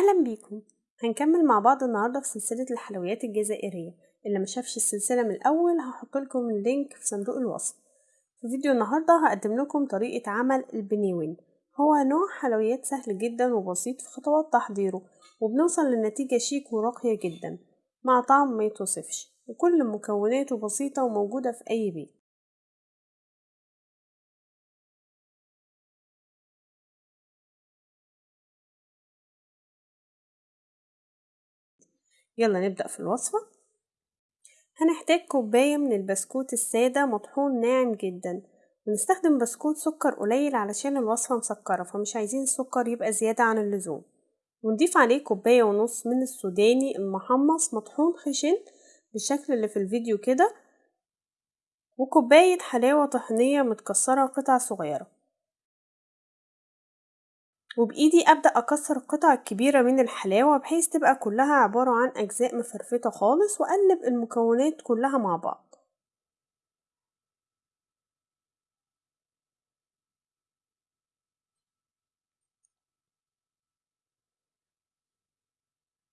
أهلا بيكم. هنكمل مع بعض النهاردة في سلسلة الحلويات الجزائرية. اللي ما شافش السلسلة من الأول هحط لكم اللينك في صندوق الوصف. في فيديو النهاردة هقدم لكم طريقة عمل البنيوين. هو نوع حلويات سهل جدا وبسيط في خطوات تحضيره وبنوصل لنتيجة شيك وراقية جدا مع طعم ما يتوصفش وكل مكوناته بسيطة وموجودة في أي بيت. يلا نبدأ في الوصفة. هنحتاج كوباية من البسكوت السادة مطحون ناعم جدا. ونستخدم بسكوت سكر قليل علشان الوصفة مسكرة فمش عايزين السكر يبقى زيادة عن اللزوم. ونضيف عليه كوباية ونص من السوداني المحمص مطحون خشن بالشكل اللي في الفيديو كده وكوباية حلاوة طحينية متكسرة قطع صغيرة. وبإيدي أبدأ أكسر القطع الكبيرة من الحلاوة بحيث تبقى كلها عبارة عن أجزاء مفرفتة خالص وأقلب المكونات كلها مع بعض.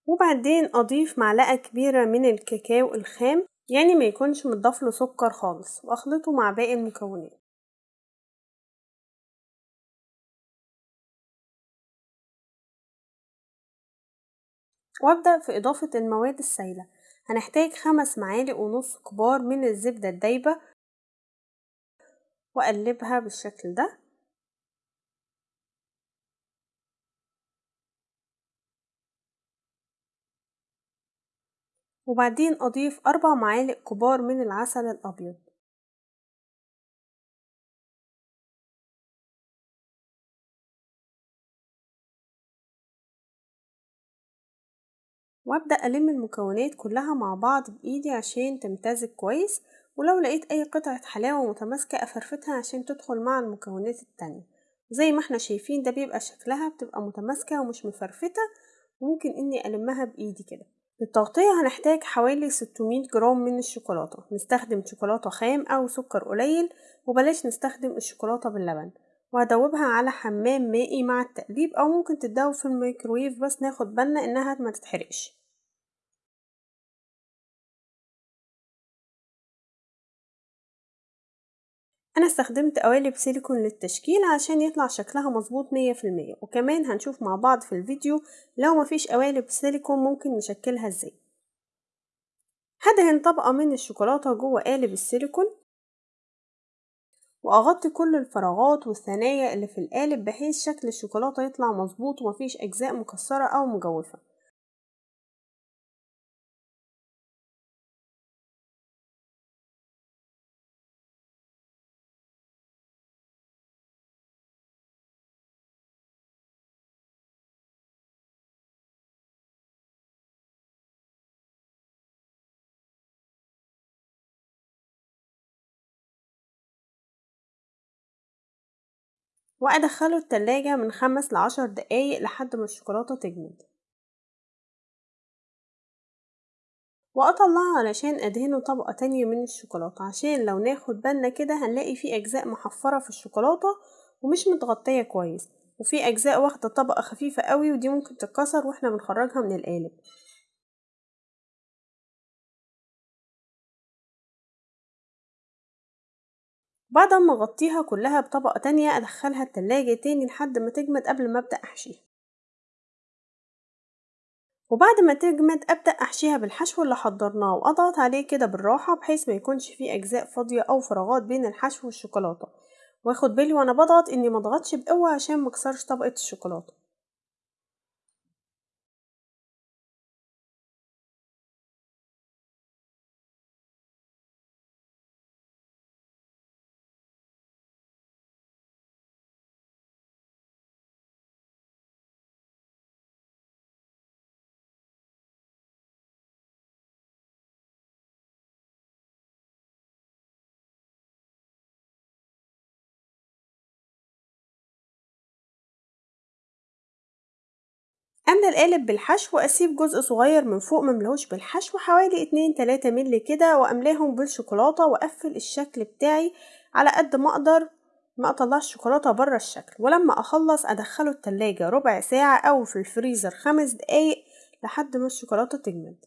وبعدين أضيف معلقة كبيرة من الكاكاو الخام يعني ما يكونش متضاف له سكر خالص وأخلطه مع باقي المكونات. وابدأ في إضافة المواد السائلة. هنحتاج خمس معالق ونص كبار من الزبدة الدايبة وأقلبها بالشكل ده. وبعدين أضيف أربع معالق كبار من العسل الأبيض. وأبدأ ألم المكونات كلها مع بعض بإيدي عشان تمتزج كويس ولو لقيت أي قطعة حلاوة متماسكة أفرفتها عشان تدخل مع المكونات التانية. زي ما إحنا شايفين ده بيبقى شكلها بتبقى متماسكة ومش مفرفتة وممكن إني ألمها بإيدي كده. للتغطية هنحتاج حوالي 600 جرام من الشوكولاتة. نستخدم شوكولاتة خام أو سكر قليل وبلاش نستخدم الشوكولاتة باللبن. وهدوبها على حمام مائي مع التقليب أو ممكن تتدوب في الميكرويف بس ناخد بالنا إنها ما تتحرقش. أنا استخدمت قوالب سيليكون للتشكيل عشان يطلع شكلها مظبوط مية في المية وكمان هنشوف مع بعض في الفيديو لو مفيش قوالب سيليكون ممكن نشكلها إزاي. هدهن طبقة من الشوكولاتة جوه قالب السيليكون وأغطي كل الفراغات والثنايا اللي في القالب بحيث شكل الشوكولاتة يطلع مظبوط ومفيش أجزاء مكسرة أو مجوفة. وأدخله التلاجة من خمس لعشر دقايق لحد ما الشوكولاتة تجمد. وأطلعه علشان أدهنه طبقة تانية من الشوكولاتة. عشان لو ناخد بالنا كده هنلاقي فيه أجزاء محفرة في الشوكولاتة ومش متغطية كويس. وفي أجزاء واخدة طبقة خفيفة قوي ودي ممكن تتكسر وإحنا بنخرجها من القالب. بعد ما أغطيها كلها بطبقة تانية أدخلها التلاجة تاني لحد ما تجمد قبل ما أبدأ أحشيها. وبعد ما تجمد أبدأ أحشيها بالحشو اللي حضرناه وأضغط عليه كده بالراحة بحيث ما يكونش فيه أجزاء فاضية أو فراغات بين الحشو والشوكولاتة. واخد بالي وأنا بضغط إني مضغطش بقوة عشان مكسرش طبقة الشوكولاتة. املى القالب بالحشو واسيب جزء صغير من فوق مملهوش بالحشو حوالي اتنين تلاتة مللي كده وأملاهم بالشوكولاتة وأقفل الشكل بتاعي على قد ما أقدر ما أطلعش الشوكولاتة برا الشكل. ولما أخلص أدخله التلاجة ربع ساعة أو في الفريزر خمس دقايق لحد ما الشوكولاتة تجمد.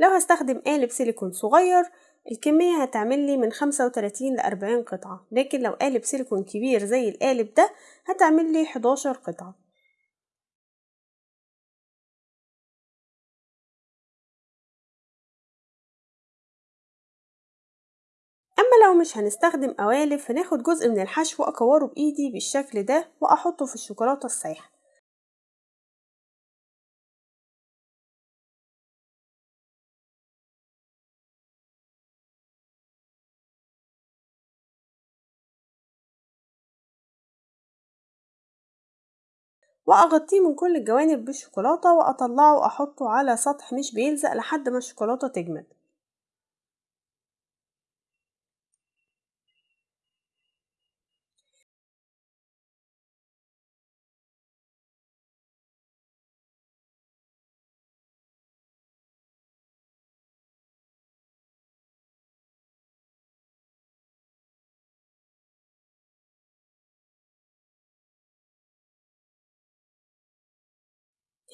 لو هستخدم قالب سيليكون صغير الكمية هتعملي من خمسة وتلاتين لأربعين قطعة. لكن لو قالب سيليكون كبير زي القالب ده هتعملي حداشر قطعة. أما لو مش هنستخدم قوالب فناخد جزء من الحشو أكوره بإيدي بالشكل ده وأحطه في الشوكولاتة السايحة وأغطيه من كل الجوانب بالشوكولاتة وأطلعه وأحطه على سطح مش بيلزق لحد ما الشوكولاتة تجمد.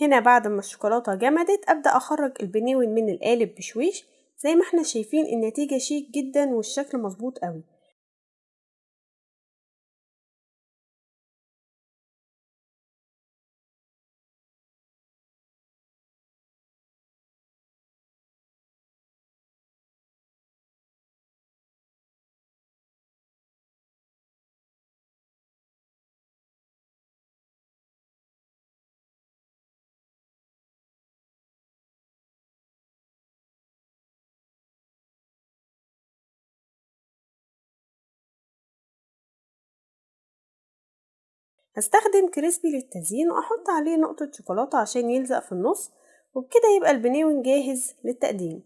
هنا بعد ما الشوكولاتة جمدت أبدأ أخرج البناون من القالب بشويش زي ما إحنا شايفين النتيجة شيك جدا والشكل مظبوط قوي هستخدم كريسبي للتزيين وأحط عليه نقطة شوكولاتة عشان يلزق في النص وبكده يبقى البناون جاهز للتقديم.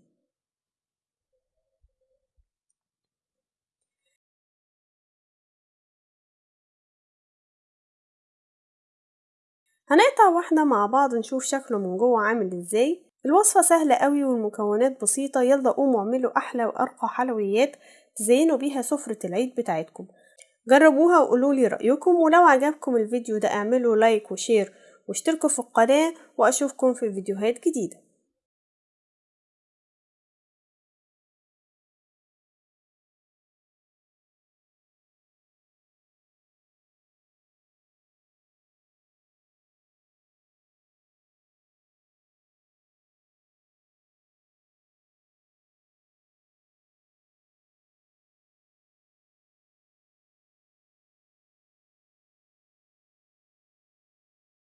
هنقطع واحدة مع بعض نشوف شكله من جوه عامل إزاي. الوصفة سهلة قوي والمكونات بسيطة يلا قوموا اعملوا أحلى وأرقى حلويات تزينوا بيها سفرة العيد بتاعتكم. جربوها وقولولي رأيكم ولو عجبكم الفيديو ده اعملوا like و share واشتركوا في القناة وأشوفكم في فيديوهات جديدة.